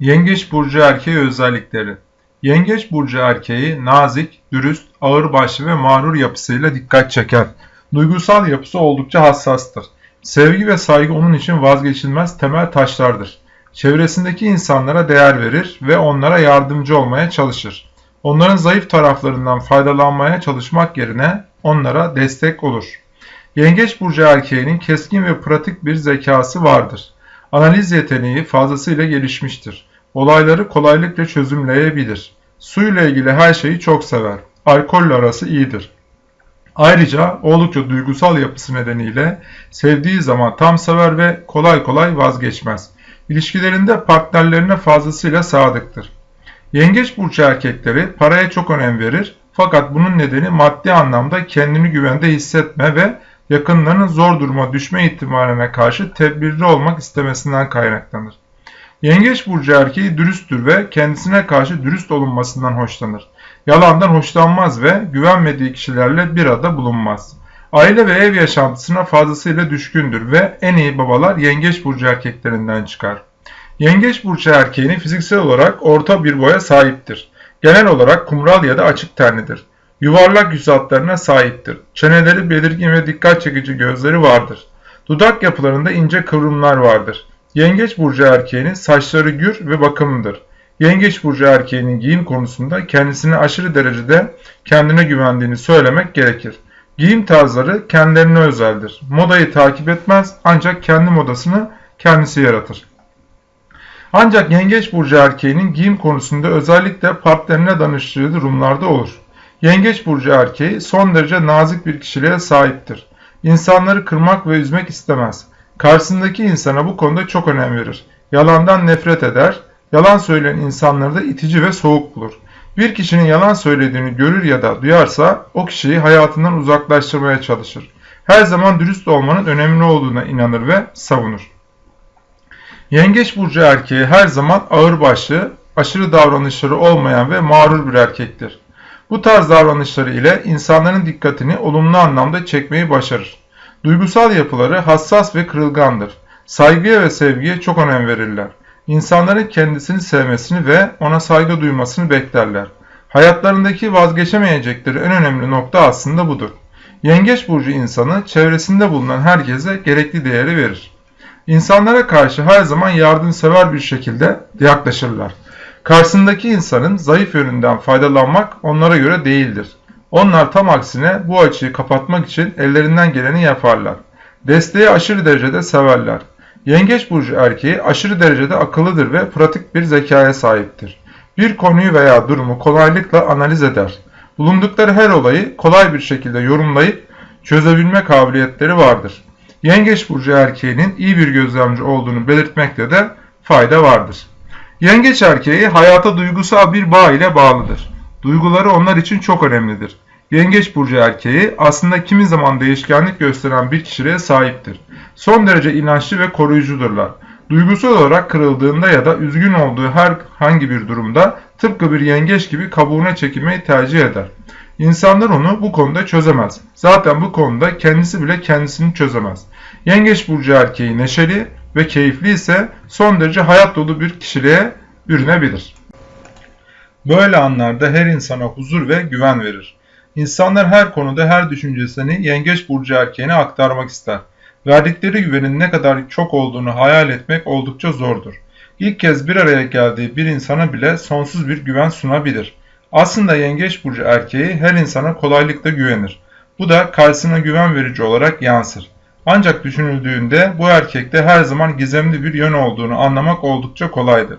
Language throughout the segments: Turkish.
Yengeç burcu erkeği özellikleri. Yengeç burcu erkeği nazik, dürüst, ağırbaşlı ve mağrur yapısıyla dikkat çeker. Duygusal yapısı oldukça hassastır. Sevgi ve saygı onun için vazgeçilmez temel taşlardır. Çevresindeki insanlara değer verir ve onlara yardımcı olmaya çalışır. Onların zayıf taraflarından faydalanmaya çalışmak yerine onlara destek olur. Yengeç burcu erkeğinin keskin ve pratik bir zekası vardır. Analiz yeteneği fazlasıyla gelişmiştir. Olayları kolaylıkla çözümleyebilir. Su ile ilgili her şeyi çok sever. Alkolle arası iyidir. Ayrıca oldukça duygusal yapısı nedeniyle sevdiği zaman tam sever ve kolay kolay vazgeçmez. İlişkilerinde partnerlerine fazlasıyla sadıktır. Yengeç burcu erkekleri paraya çok önem verir fakat bunun nedeni maddi anlamda kendini güvende hissetme ve yakınlarının zor duruma düşme ihtimaline karşı tedbirli olmak istemesinden kaynaklanır. Yengeç burcu erkeği dürüsttür ve kendisine karşı dürüst olunmasından hoşlanır. Yalandan hoşlanmaz ve güvenmediği kişilerle bir arada bulunmaz. Aile ve ev yaşantısına fazlasıyla düşkündür ve en iyi babalar yengeç burcu erkeklerinden çıkar. Yengeç burcu erkeğini fiziksel olarak orta bir boya sahiptir. Genel olarak kumral ya da açık tenlidir. Yuvarlak yüz hatlarına sahiptir. Çeneleri belirgin ve dikkat çekici gözleri vardır. Dudak yapılarında ince kıvrımlar vardır. Yengeç burcu erkeğinin saçları gür ve bakımlıdır. Yengeç burcu erkeğinin giyim konusunda kendisine aşırı derecede kendine güvendiğini söylemek gerekir. Giyim tarzları kendilerine özeldir. Modayı takip etmez ancak kendi modasını kendisi yaratır. Ancak yengeç burcu erkeğinin giyim konusunda özellikle partnerine danıştığı durumlarda olur. Yengeç burcu erkeği son derece nazik bir kişiliğe sahiptir. İnsanları kırmak ve üzmek istemez. Karşısındaki insana bu konuda çok önem verir. Yalandan nefret eder, yalan söyleyen insanları da itici ve soğuk bulur. Bir kişinin yalan söylediğini görür ya da duyarsa o kişiyi hayatından uzaklaştırmaya çalışır. Her zaman dürüst olmanın önemli olduğuna inanır ve savunur. Yengeç burcu erkeği her zaman ağırbaşlı, aşırı davranışları olmayan ve mağrur bir erkektir. Bu tarz davranışları ile insanların dikkatini olumlu anlamda çekmeyi başarır. Duygusal yapıları hassas ve kırılgandır. Saygıya ve sevgiye çok önem verirler. İnsanların kendisini sevmesini ve ona saygı duymasını beklerler. Hayatlarındaki vazgeçemeyecekleri en önemli nokta aslında budur. Yengeç burcu insanı çevresinde bulunan herkese gerekli değeri verir. İnsanlara karşı her zaman yardımsever bir şekilde yaklaşırlar. Karşısındaki insanın zayıf yönünden faydalanmak onlara göre değildir. Onlar tam aksine bu açıyı kapatmak için ellerinden geleni yaparlar. Desteği aşırı derecede severler. Yengeç burcu erkeği aşırı derecede akıllıdır ve pratik bir zekaya sahiptir. Bir konuyu veya durumu kolaylıkla analiz eder. Bulundukları her olayı kolay bir şekilde yorumlayıp çözebilme kabiliyetleri vardır. Yengeç burcu erkeğinin iyi bir gözlemci olduğunu belirtmekte de fayda vardır. Yengeç erkeği hayata duygusal bir bağ ile bağlıdır. Duyguları onlar için çok önemlidir. Yengeç burcu erkeği aslında kimi zaman değişkenlik gösteren bir kişiliğe sahiptir. Son derece inançlı ve koruyucudurlar. Duygusal olarak kırıldığında ya da üzgün olduğu herhangi bir durumda tıpkı bir yengeç gibi kabuğuna çekilmeyi tercih eder. İnsanlar onu bu konuda çözemez. Zaten bu konuda kendisi bile kendisini çözemez. Yengeç burcu erkeği neşeli ve keyifli ise son derece hayat dolu bir kişiliğe bürünebilir. Böyle anlarda her insana huzur ve güven verir. İnsanlar her konuda her düşüncesini yengeç burcu erkeğine aktarmak ister. Verdikleri güvenin ne kadar çok olduğunu hayal etmek oldukça zordur. İlk kez bir araya geldiği bir insana bile sonsuz bir güven sunabilir. Aslında yengeç burcu erkeği her insana kolaylıkla güvenir. Bu da karşısına güven verici olarak yansır. Ancak düşünüldüğünde bu erkekte her zaman gizemli bir yön olduğunu anlamak oldukça kolaydır.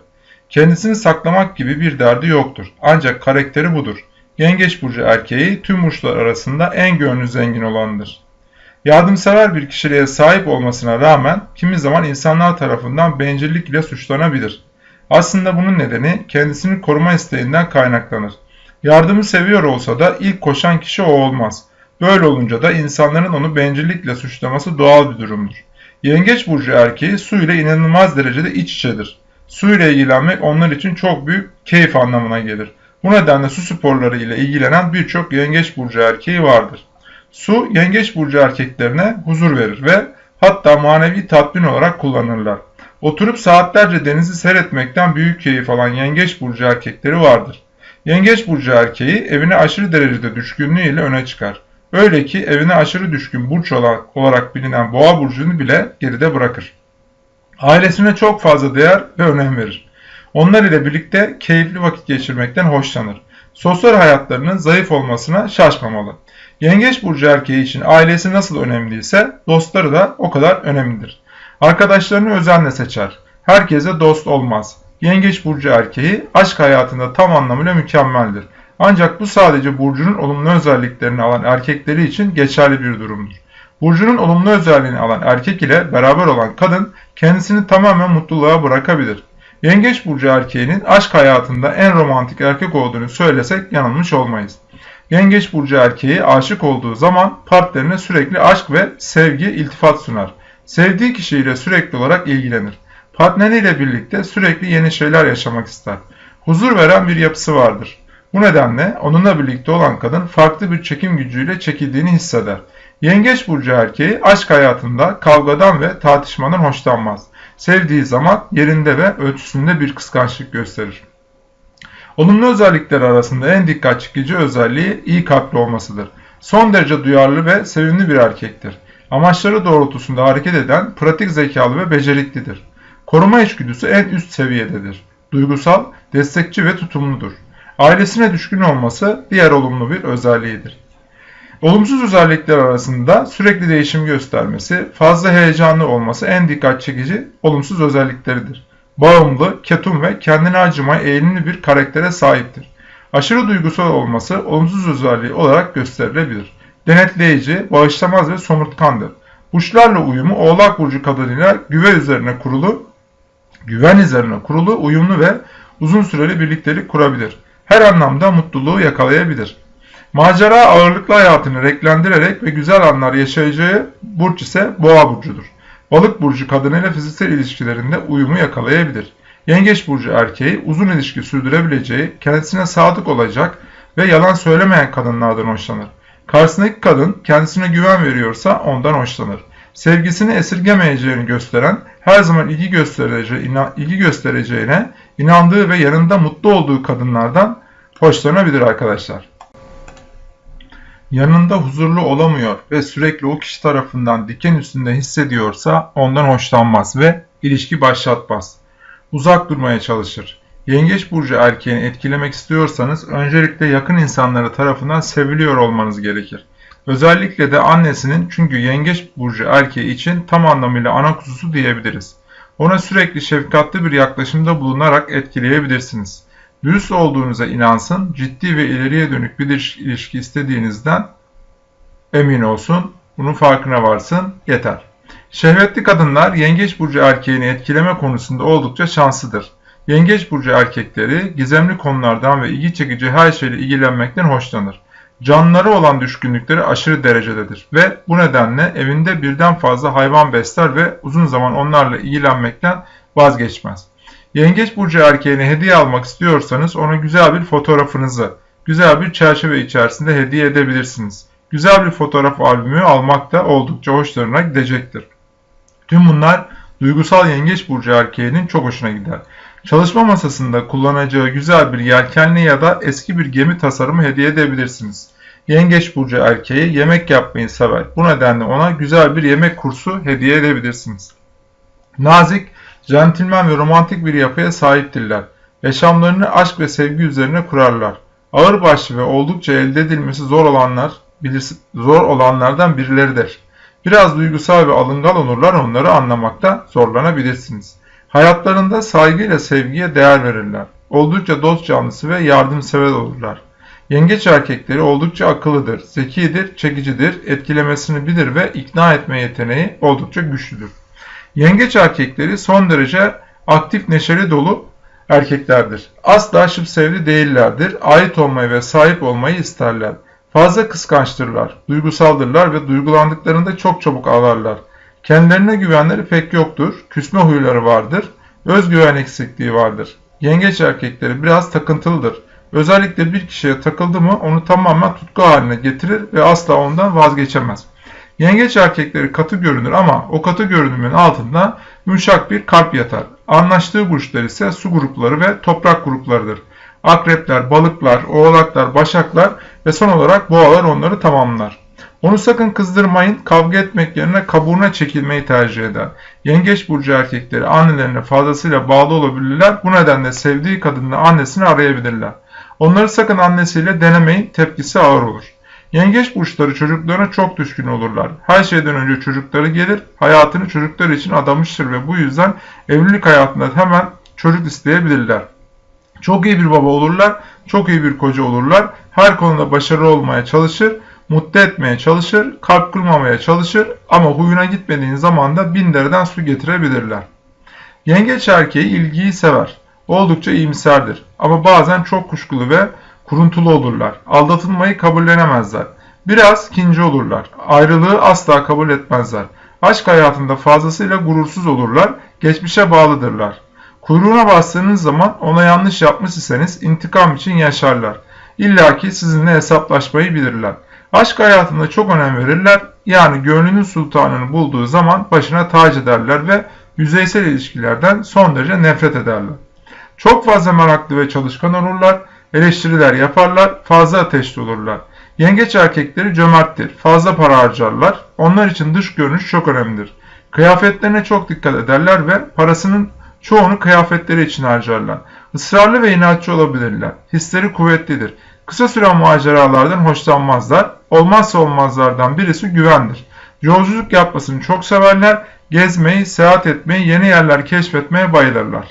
Kendisini saklamak gibi bir derdi yoktur. Ancak karakteri budur. Yengeç burcu erkeği tüm burçlar arasında en gönlü zengin olandır. Yardımsever bir kişiliğe sahip olmasına rağmen kimi zaman insanlar tarafından bencillik ile suçlanabilir. Aslında bunun nedeni kendisini koruma isteğinden kaynaklanır. Yardımı seviyor olsa da ilk koşan kişi o olmaz. Böyle olunca da insanların onu bencillikle suçlaması doğal bir durumdur. Yengeç burcu erkeği su ile inanılmaz derecede iç içedir. Su ile ilgilenmek onlar için çok büyük keyif anlamına gelir. Bu nedenle su sporları ile ilgilenen birçok yengeç burcu erkeği vardır. Su yengeç burcu erkeklerine huzur verir ve hatta manevi tatmin olarak kullanırlar. Oturup saatlerce denizi seyretmekten büyük keyif alan yengeç burcu erkekleri vardır. Yengeç burcu erkeği evine aşırı derecede düşkünlüğüyle öne çıkar. Öyle ki evine aşırı düşkün burç olarak bilinen boğa burcunu bile geride bırakır. Ailesine çok fazla değer ve önem verir. Onlar ile birlikte keyifli vakit geçirmekten hoşlanır. Sosyal hayatlarının zayıf olmasına şaşmamalı. Yengeç burcu erkeği için ailesi nasıl önemliyse dostları da o kadar önemlidir. Arkadaşlarını özenle seçer. Herkese dost olmaz. Yengeç burcu erkeği aşk hayatında tam anlamıyla mükemmeldir. Ancak bu sadece burcunun olumlu özelliklerini alan erkekleri için geçerli bir durumdur. Burcunun olumlu özelliğini alan erkek ile beraber olan kadın kendisini tamamen mutluluğa bırakabilir. Yengeç burcu erkeğinin aşk hayatında en romantik erkek olduğunu söylesek yanılmış olmayız. Yengeç burcu erkeği aşık olduğu zaman partnerine sürekli aşk ve sevgi iltifat sunar. Sevdiği kişiyle sürekli olarak ilgilenir. Partneriyle birlikte sürekli yeni şeyler yaşamak ister. Huzur veren bir yapısı vardır. Bu nedenle onunla birlikte olan kadın farklı bir çekim gücüyle çekildiğini hisseder. Yengeç burcu erkeği aşk hayatında kavgadan ve tartışmadan hoşlanmaz. Sevdiği zaman yerinde ve ölçüsünde bir kıskançlık gösterir. Olumlu özellikler arasında en dikkat çekici özelliği iyi kalpli olmasıdır. Son derece duyarlı ve sevimli bir erkektir. Amaçları doğrultusunda hareket eden, pratik zekalı ve beceriklidir. Koruma içgüdüsü en üst seviyededir. Duygusal, destekçi ve tutumludur. Ailesine düşkün olması diğer olumlu bir özelliğidir. Olumsuz özellikler arasında sürekli değişim göstermesi, fazla heyecanlı olması en dikkat çekici olumsuz özellikleridir. Bağımlı, ketum ve kendine acımaya eğilimli bir karaktere sahiptir. Aşırı duygusal olması olumsuz özelliği olarak gösterilebilir. Denetleyici, bağışlamaz ve somurtkandır. Burçlarla uyumu Oğlak Burcu kadınıyla güven üzerine kurulu, güven üzerine kurulu, uyumlu ve uzun süreli birliktelik kurabilir. Her anlamda mutluluğu yakalayabilir. Macera ağırlıklı hayatını renklendirerek ve güzel anlar yaşayacağı burç ise boğa burcudur. Balık burcu kadınıyla fiziksel ilişkilerinde uyumu yakalayabilir. Yengeç burcu erkeği uzun ilişki sürdürebileceği, kendisine sadık olacak ve yalan söylemeyen kadınlardan hoşlanır. Karşısındaki kadın kendisine güven veriyorsa ondan hoşlanır. Sevgisini esirgemeyeceğini gösteren, her zaman ilgi, göstereceği, ilgi göstereceğine inandığı ve yanında mutlu olduğu kadınlardan hoşlanabilir arkadaşlar yanında huzurlu olamıyor ve sürekli o kişi tarafından diken üstünde hissediyorsa ondan hoşlanmaz ve ilişki başlatmaz. Uzak durmaya çalışır. Yengeç burcu erkeğini etkilemek istiyorsanız öncelikle yakın insanları tarafından seviliyor olmanız gerekir. Özellikle de annesinin çünkü yengeç burcu erkeği için tam anlamıyla ana kuzusu diyebiliriz. Ona sürekli şefkatli bir yaklaşımda bulunarak etkileyebilirsiniz. Dürüst olduğunuza inansın, ciddi ve ileriye dönük bir ilişki istediğinizden emin olsun, bunun farkına varsın, yeter. Şehvetli kadınlar yengeç burcu erkeğini etkileme konusunda oldukça şanslıdır. Yengeç burcu erkekleri gizemli konulardan ve ilgi çekici her şeyle ilgilenmekten hoşlanır. Canlıları olan düşkünlükleri aşırı derecededir ve bu nedenle evinde birden fazla hayvan besler ve uzun zaman onlarla ilgilenmekten vazgeçmez. Yengeç burcu erkeğine hediye almak istiyorsanız ona güzel bir fotoğrafınızı, güzel bir çerçeve içerisinde hediye edebilirsiniz. Güzel bir fotoğraf albümü almak da oldukça hoşlarına gidecektir. Tüm bunlar duygusal yengeç burcu erkeğinin çok hoşuna gider. Çalışma masasında kullanacağı güzel bir yelkenli ya da eski bir gemi tasarımı hediye edebilirsiniz. Yengeç burcu erkeği yemek yapmayı sever. Bu nedenle ona güzel bir yemek kursu hediye edebilirsiniz. Nazik, Centilmen ve romantik bir yapıya sahiptirler. Yaşamlarını aşk ve sevgi üzerine kurarlar. Ağırbaşlı ve oldukça elde edilmesi zor olanlar, zor olanlardan birileridir. Biraz duygusal ve alıngal olurlar onları anlamakta zorlanabilirsiniz. Hayatlarında saygıyla sevgiye değer verirler. Oldukça dost canlısı ve yardımsever olurlar. Yengeç erkekleri oldukça akıllıdır, zekidir, çekicidir, etkilemesini bilir ve ikna etme yeteneği oldukça güçlüdür. Yengeç erkekleri son derece aktif neşeli dolu erkeklerdir. Asla sevdi değillerdir. Ait olmayı ve sahip olmayı isterler. Fazla kıskançtırlar, duygusaldırlar ve duygulandıklarında çok çabuk ağlarlar. Kendilerine güvenleri pek yoktur, küsme huyları vardır, özgüven eksikliği vardır. Yengeç erkekleri biraz takıntılıdır. Özellikle bir kişiye takıldı mı onu tamamen tutku haline getirir ve asla ondan vazgeçemez. Yengeç erkekleri katı görünür ama o katı görünümün altında yumuşak bir kalp yatar. Anlaştığı burçlar ise su grupları ve toprak gruplarıdır. Akrepler, balıklar, oğlaklar, başaklar ve son olarak boğalar onları tamamlar. Onu sakın kızdırmayın, kavga etmek yerine kabuğuna çekilmeyi tercih eder. Yengeç burcu erkekleri annelerine fazlasıyla bağlı olabilirler. Bu nedenle sevdiği kadınla annesini arayabilirler. Onları sakın annesiyle denemeyin, tepkisi ağır olur. Yengeç burçları çocuklarına çok düşkün olurlar. Her şeyden önce çocukları gelir, hayatını çocuklar için adamıştır ve bu yüzden evlilik hayatında hemen çocuk isteyebilirler. Çok iyi bir baba olurlar, çok iyi bir koca olurlar, her konuda başarılı olmaya çalışır, mutlu etmeye çalışır, kalp kırmamaya çalışır ama huyuna gitmediğin zaman da bin dereden su getirebilirler. Yengeç erkeği ilgiyi sever. Oldukça iyimserdir ama bazen çok kuşkulu ve kuruntulu olurlar. Aldatılmayı kabullenemezler. Biraz kinci olurlar. Ayrılığı asla kabul etmezler. Aşk hayatında fazlasıyla gurursuz olurlar. Geçmişe bağlıdırlar. Kuyruğuna bastığınız zaman ona yanlış yapmış iseniz intikam için yaşarlar. İlla ki sizinle hesaplaşmayı bilirler. Aşk hayatında çok önem verirler. Yani gönlünün sultanını bulduğu zaman başına tac ederler ve yüzeysel ilişkilerden son derece nefret ederler. Çok fazla meraklı ve çalışkan olurlar. Eleştiriler yaparlar, fazla ateşli olurlar. Yengeç erkekleri cömerttir, fazla para harcarlar. Onlar için dış görünüş çok önemlidir. Kıyafetlerine çok dikkat ederler ve parasının çoğunu kıyafetleri için harcarlar. Israrlı ve inatçı olabilirler. Hisleri kuvvetlidir. Kısa süren maceralardan hoşlanmazlar. Olmazsa olmazlardan birisi güvendir. Yolculuk yapmasını çok severler. Gezmeyi, seyahat etmeyi, yeni yerler keşfetmeye bayılırlar.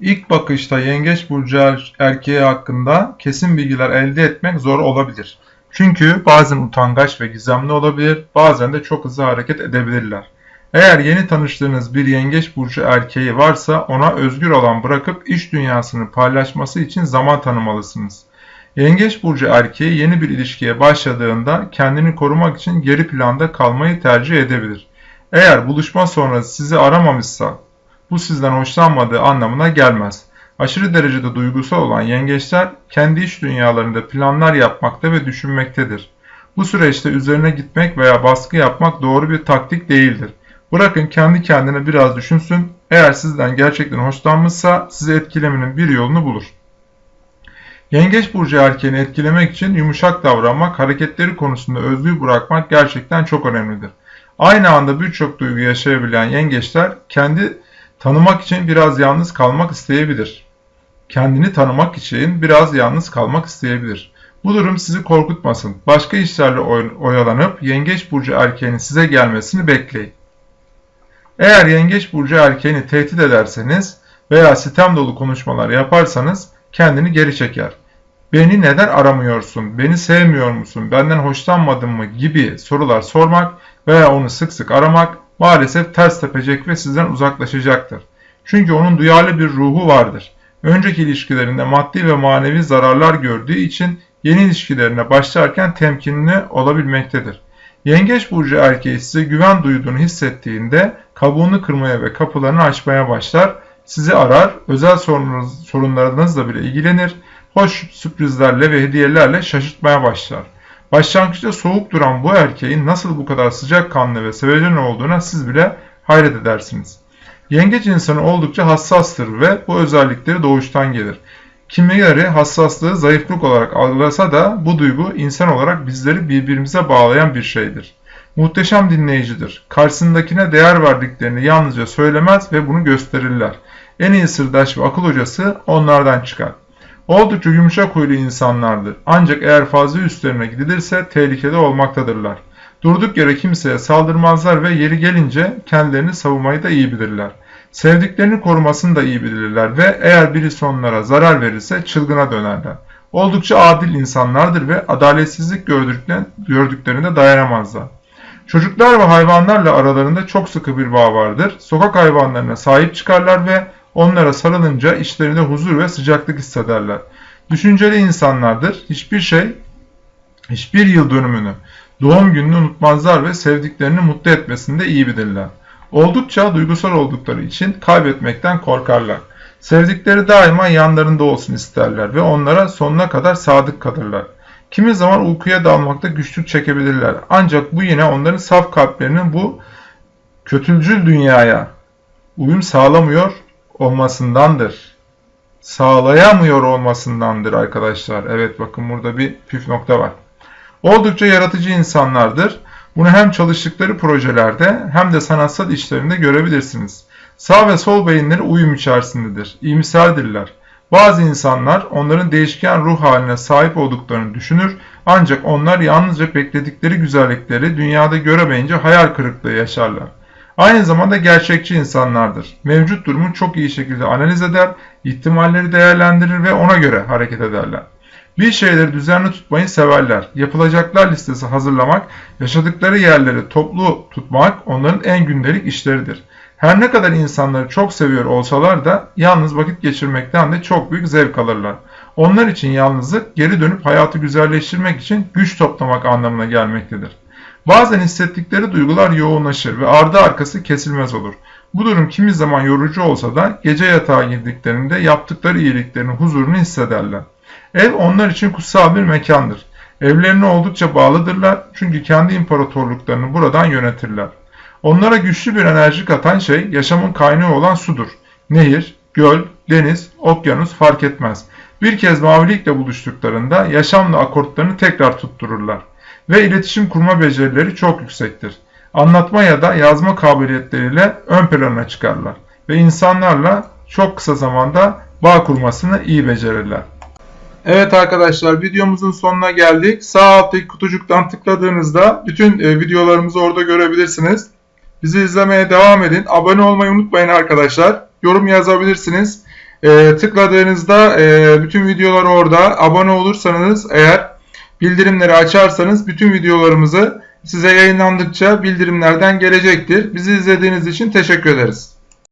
İlk bakışta yengeç burcu er- erkeği hakkında kesin bilgiler elde etmek zor olabilir. Çünkü bazen utangaç ve gizemli olabilir, bazen de çok hızlı hareket edebilirler. Eğer yeni tanıştığınız bir yengeç burcu erkeği varsa ona özgür alan bırakıp iş dünyasını paylaşması için zaman tanımalısınız. Yengeç burcu erkeği yeni bir ilişkiye başladığında kendini korumak için geri planda kalmayı tercih edebilir. Eğer buluşma sonrası sizi aramamışsa bu sizden hoşlanmadığı anlamına gelmez. Aşırı derecede duygusal olan yengeçler kendi iş dünyalarında planlar yapmakta ve düşünmektedir. Bu süreçte üzerine gitmek veya baskı yapmak doğru bir taktik değildir. Bırakın kendi kendine biraz düşünsün. Eğer sizden gerçekten hoşlanmışsa sizi etkilemenin bir yolunu bulur. Yengeç burcu erkeğini etkilemek için yumuşak davranmak, hareketleri konusunda özgür bırakmak gerçekten çok önemlidir. Aynı anda birçok duygu yaşayabilen yengeçler kendi tanımak için biraz yalnız kalmak isteyebilir. Kendini tanımak için biraz yalnız kalmak isteyebilir. Bu durum sizi korkutmasın. Başka işlerle oyalanıp yengeç burcu erkeğinin size gelmesini bekleyin. Eğer yengeç burcu erkeğini tehdit ederseniz veya sitem dolu konuşmalar yaparsanız kendini geri çeker. Beni neden aramıyorsun, beni sevmiyor musun, benden hoşlanmadın mı gibi sorular sormak veya onu sık sık aramak maalesef ters tepecek ve sizden uzaklaşacaktır. Çünkü onun duyarlı bir ruhu vardır. Önceki ilişkilerinde maddi ve manevi zararlar gördüğü için yeni ilişkilerine başlarken temkinli olabilmektedir. Yengeç burcu erkeği size güven duyduğunu hissettiğinde kabuğunu kırmaya ve kapılarını açmaya başlar, sizi arar, özel sorunlarınızla bile ilgilenir, hoş sürprizlerle ve hediyelerle şaşırtmaya başlar. Başlangıçta soğuk duran bu erkeğin nasıl bu kadar sıcakkanlı ve sevecen olduğuna siz bile hayret edersiniz. Yengeç insanı oldukça hassastır ve bu özellikleri doğuştan gelir. Kimileri hassaslığı zayıflık olarak algılasa da bu duygu insan olarak bizleri birbirimize bağlayan bir şeydir. Muhteşem dinleyicidir. Karşısındakine değer verdiklerini yalnızca söylemez ve bunu gösterirler. En iyi sırdaş ve akıl hocası onlardan çıkar. Oldukça yumuşak huylu insanlardır. Ancak eğer fazla üstlerine gidilirse tehlikede olmaktadırlar. Durduk yere kimseye saldırmazlar ve yeri gelince kendilerini savunmayı da iyi bilirler. Sevdiklerini korumasını da iyi bilirler ve eğer birisi onlara zarar verirse çılgına dönerler. Oldukça adil insanlardır ve adaletsizlik gördüklerinde dayanamazlar. Çocuklar ve hayvanlarla aralarında çok sıkı bir bağ vardır. Sokak hayvanlarına sahip çıkarlar ve onlara sarılınca içlerinde huzur ve sıcaklık hissederler. Düşünceli insanlardır. Hiçbir şey, hiçbir yıl dönümünü, doğum gününü unutmazlar ve sevdiklerini mutlu etmesinde iyi bilirler. Oldukça duygusal oldukları için kaybetmekten korkarlar. Sevdikleri daima yanlarında olsun isterler ve onlara sonuna kadar sadık kalırlar. Kimi zaman uykuya dalmakta güçlük çekebilirler. Ancak bu yine onların saf kalplerinin bu kötülcül dünyaya uyum sağlamıyor olmasındandır. Sağlayamıyor olmasındandır arkadaşlar. Evet bakın burada bir püf nokta var. Oldukça yaratıcı insanlardır. Bunu hem çalıştıkları projelerde hem de sanatsal işlerinde görebilirsiniz. Sağ ve sol beyinleri uyum içerisindedir. İyimserdirler. Bazı insanlar onların değişken ruh haline sahip olduklarını düşünür ancak onlar yalnızca bekledikleri güzellikleri dünyada göremeyince hayal kırıklığı yaşarlar. Aynı zamanda gerçekçi insanlardır. Mevcut durumu çok iyi şekilde analiz eder, ihtimalleri değerlendirir ve ona göre hareket ederler. Bir şeyleri düzenli tutmayı severler. Yapılacaklar listesi hazırlamak, yaşadıkları yerleri toplu tutmak onların en gündelik işleridir. Her ne kadar insanları çok seviyor olsalar da yalnız vakit geçirmekten de çok büyük zevk alırlar. Onlar için yalnızlık geri dönüp hayatı güzelleştirmek için güç toplamak anlamına gelmektedir. Bazen hissettikleri duygular yoğunlaşır ve ardı arkası kesilmez olur. Bu durum kimi zaman yorucu olsa da gece yatağa girdiklerinde yaptıkları iyiliklerin huzurunu hissederler. Ev onlar için kutsal bir mekandır. Evlerine oldukça bağlıdırlar çünkü kendi imparatorluklarını buradan yönetirler. Onlara güçlü bir enerji katan şey yaşamın kaynağı olan sudur. Nehir, göl, deniz, okyanus fark etmez. Bir kez mavilikle buluştuklarında yaşamla akortlarını tekrar tuttururlar. Ve iletişim kurma becerileri çok yüksektir. Anlatma ya da yazma kabiliyetleriyle ön plana çıkarlar. Ve insanlarla çok kısa zamanda bağ kurmasını iyi becerirler. Evet arkadaşlar videomuzun sonuna geldik. Sağ alttaki kutucuktan tıkladığınızda bütün e, videolarımızı orada görebilirsiniz. Bizi izlemeye devam edin. Abone olmayı unutmayın arkadaşlar. Yorum yazabilirsiniz. E, tıkladığınızda e, bütün videolar orada. Abone olursanız eğer bildirimleri açarsanız bütün videolarımızı size yayınlandıkça bildirimlerden gelecektir. Bizi izlediğiniz için teşekkür ederiz.